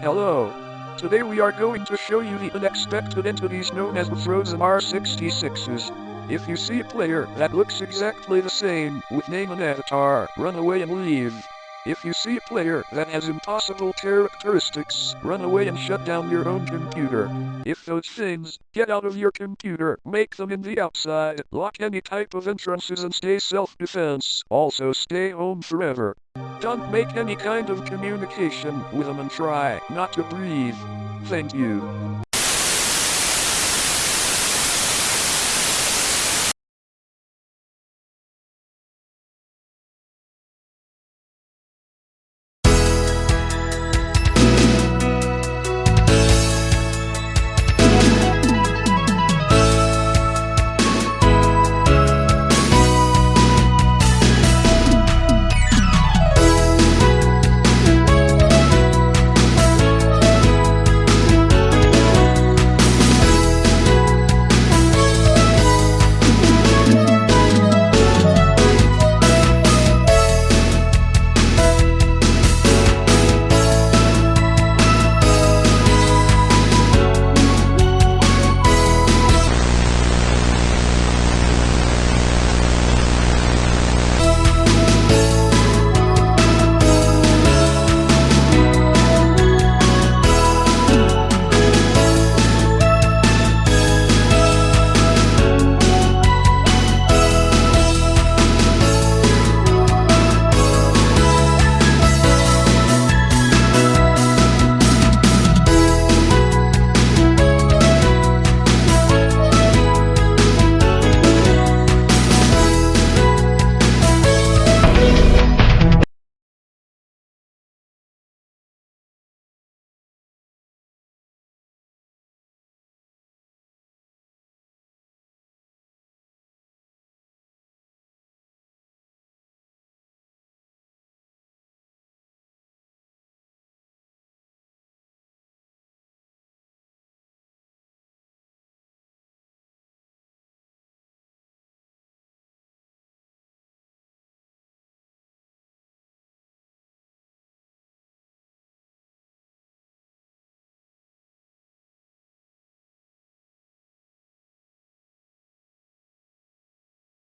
Hello. Today we are going to show you the unexpected entities known as the Frozen R66s. If you see a player that looks exactly the same with name and avatar, run away and leave. If you see a player that has impossible characteristics, run away and shut down your own computer. If those things get out of your computer, make them in the outside, lock any type of entrances and stay self-defense. Also stay home forever. Don't make any kind of communication with them and try not to breathe. Thank you.